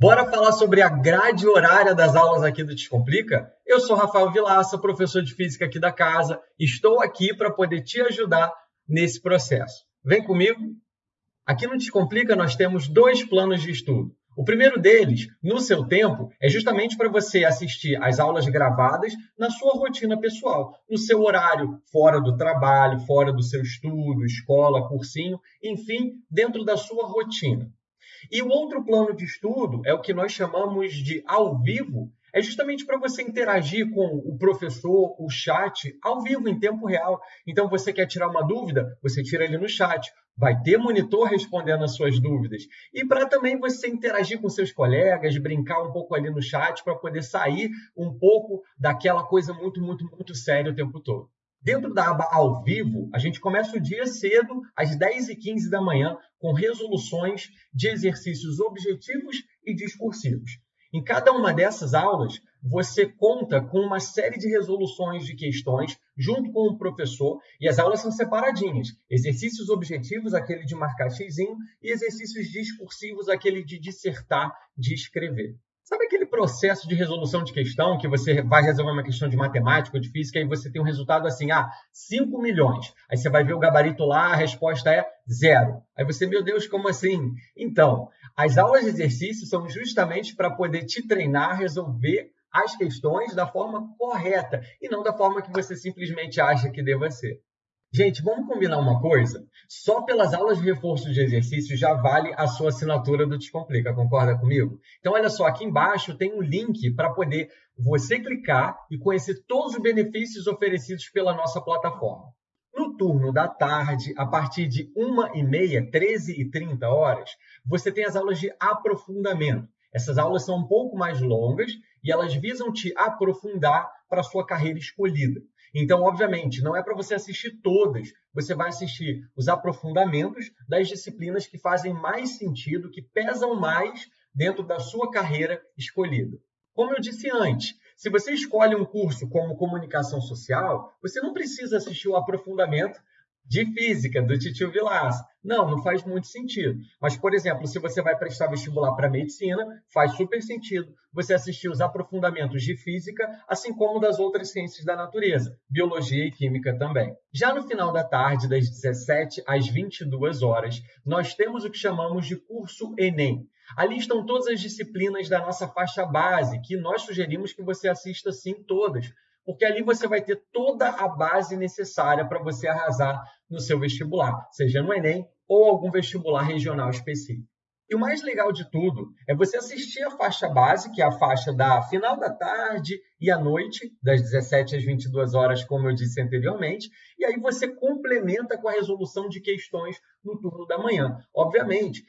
Bora falar sobre a grade horária das aulas aqui do Descomplica? Eu sou Rafael Vilaça, professor de física aqui da casa. Estou aqui para poder te ajudar nesse processo. Vem comigo? Aqui no Descomplica nós temos dois planos de estudo. O primeiro deles, no seu tempo, é justamente para você assistir às aulas gravadas na sua rotina pessoal, no seu horário, fora do trabalho, fora do seu estudo, escola, cursinho, enfim, dentro da sua rotina. E o outro plano de estudo é o que nós chamamos de ao vivo, é justamente para você interagir com o professor, o chat, ao vivo, em tempo real. Então, você quer tirar uma dúvida? Você tira ali no chat. Vai ter monitor respondendo as suas dúvidas. E para também você interagir com seus colegas, brincar um pouco ali no chat, para poder sair um pouco daquela coisa muito, muito, muito séria o tempo todo. Dentro da aba ao vivo, a gente começa o dia cedo, às 10h15 da manhã, com resoluções de exercícios objetivos e discursivos. Em cada uma dessas aulas, você conta com uma série de resoluções de questões junto com o professor, e as aulas são separadinhas. Exercícios objetivos, aquele de marcar xizinho, e exercícios discursivos, aquele de dissertar, de escrever. Sabe aquele processo de resolução de questão que você vai resolver uma questão de matemática ou de física e você tem um resultado assim, ah, 5 milhões. Aí você vai ver o gabarito lá, a resposta é zero. Aí você, meu Deus, como assim? Então, as aulas de exercício são justamente para poder te treinar a resolver as questões da forma correta e não da forma que você simplesmente acha que deva ser. Gente, vamos combinar uma coisa? Só pelas aulas de reforço de exercício já vale a sua assinatura do Descomplica, concorda comigo? Então, olha só, aqui embaixo tem um link para poder você clicar e conhecer todos os benefícios oferecidos pela nossa plataforma. No turno da tarde, a partir de 1h30, 13h30 horas, você tem as aulas de aprofundamento. Essas aulas são um pouco mais longas e elas visam te aprofundar para a sua carreira escolhida. Então, obviamente, não é para você assistir todas, você vai assistir os aprofundamentos das disciplinas que fazem mais sentido, que pesam mais dentro da sua carreira escolhida. Como eu disse antes, se você escolhe um curso como comunicação social, você não precisa assistir o aprofundamento de física do Titio Vilas. Não, não faz muito sentido. Mas, por exemplo, se você vai prestar vestibular para medicina, faz super sentido você assistir os aprofundamentos de física, assim como das outras ciências da natureza, biologia e química também. Já no final da tarde, das 17 às 22 horas, nós temos o que chamamos de curso Enem. Ali estão todas as disciplinas da nossa faixa base, que nós sugerimos que você assista sim todas, porque ali você vai ter toda a base necessária para você arrasar no seu vestibular, seja no Enem ou algum vestibular regional específico. E o mais legal de tudo é você assistir a faixa base, que é a faixa da final da tarde e à noite, das 17 às 22 horas, como eu disse anteriormente, e aí você complementa com a resolução de questões no turno da manhã. Obviamente,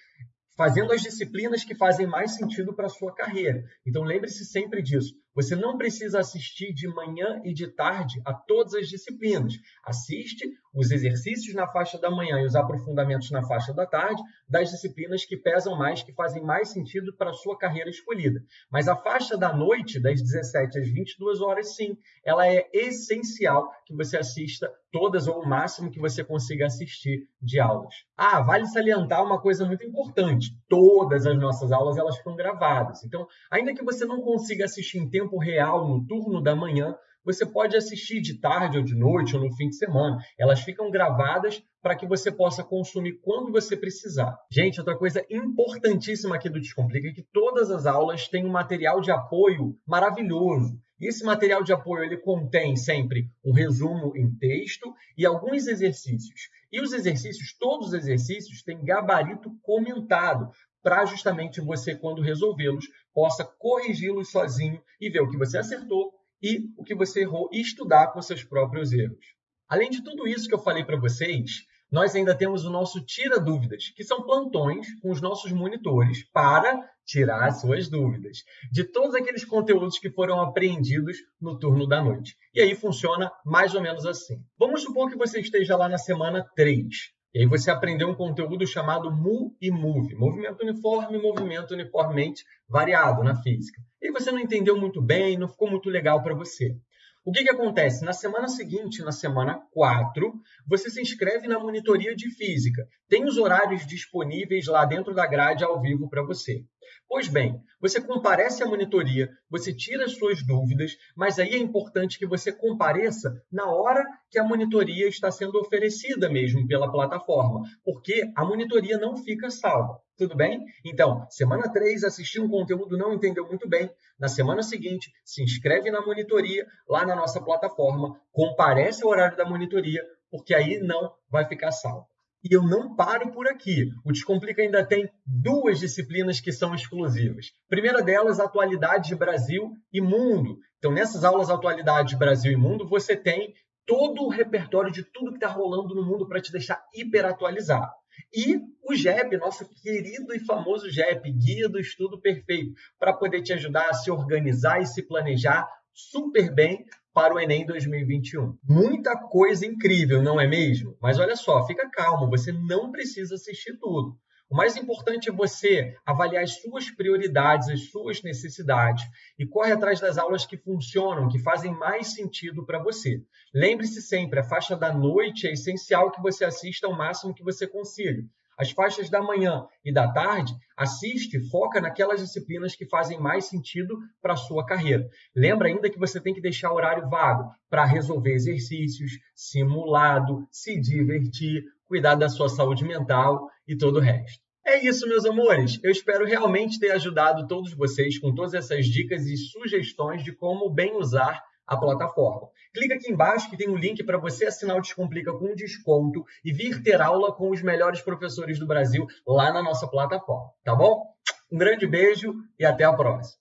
fazendo as disciplinas que fazem mais sentido para a sua carreira. Então lembre-se sempre disso. Você não precisa assistir de manhã e de tarde a todas as disciplinas. Assiste os exercícios na faixa da manhã e os aprofundamentos na faixa da tarde das disciplinas que pesam mais, que fazem mais sentido para a sua carreira escolhida. Mas a faixa da noite, das 17 às 22 horas, sim, ela é essencial que você assista todas ou o máximo que você consiga assistir de aulas. Ah, vale salientar uma coisa muito importante. Todas as nossas aulas elas ficam gravadas. Então, ainda que você não consiga assistir em tempo real no turno da manhã, você pode assistir de tarde ou de noite ou no fim de semana. Elas ficam gravadas para que você possa consumir quando você precisar. Gente, outra coisa importantíssima aqui do Descomplica é que todas as aulas têm um material de apoio maravilhoso. Esse material de apoio ele contém sempre um resumo em texto e alguns exercícios. E os exercícios, todos os exercícios, têm gabarito comentado para justamente você, quando resolvê-los, possa corrigi-los sozinho e ver o que você acertou e o que você errou e estudar com seus próprios erros. Além de tudo isso que eu falei para vocês, nós ainda temos o nosso Tira Dúvidas, que são plantões com os nossos monitores para tirar suas dúvidas de todos aqueles conteúdos que foram apreendidos no turno da noite. E aí funciona mais ou menos assim. Vamos supor que você esteja lá na semana 3. E aí você aprendeu um conteúdo chamado MU e MOVE, movimento uniforme, movimento uniformemente variado na física. E você não entendeu muito bem, não ficou muito legal para você. O que, que acontece? Na semana seguinte, na semana 4, você se inscreve na monitoria de física. Tem os horários disponíveis lá dentro da grade ao vivo para você. Pois bem, você comparece à monitoria, você tira as suas dúvidas, mas aí é importante que você compareça na hora que a monitoria está sendo oferecida mesmo pela plataforma, porque a monitoria não fica salva. Tudo bem? Então, semana 3, assistiu um conteúdo, não entendeu muito bem. Na semana seguinte, se inscreve na monitoria lá na nossa plataforma, comparece ao horário da monitoria, porque aí não vai ficar salvo. E eu não paro por aqui. O Descomplica ainda tem duas disciplinas que são exclusivas. primeira delas, Atualidades Brasil e Mundo. Então, nessas aulas Atualidades Brasil e Mundo, você tem todo o repertório de tudo que está rolando no mundo para te deixar hiper atualizado. E o GEP, nosso querido e famoso GEP, Guia do Estudo Perfeito, para poder te ajudar a se organizar e se planejar super bem para o Enem 2021. Muita coisa incrível, não é mesmo? Mas olha só, fica calmo, você não precisa assistir tudo. O mais importante é você avaliar as suas prioridades, as suas necessidades e corre atrás das aulas que funcionam, que fazem mais sentido para você. Lembre-se sempre, a faixa da noite é essencial que você assista ao máximo que você consiga. As faixas da manhã e da tarde, assiste, foca naquelas disciplinas que fazem mais sentido para a sua carreira. Lembra ainda que você tem que deixar horário vago para resolver exercícios, simulado, se divertir, cuidar da sua saúde mental e todo o resto. É isso, meus amores. Eu espero realmente ter ajudado todos vocês com todas essas dicas e sugestões de como bem usar a plataforma. Clica aqui embaixo que tem um link para você assinar o Descomplica com desconto e vir ter aula com os melhores professores do Brasil lá na nossa plataforma, tá bom? Um grande beijo e até a próxima.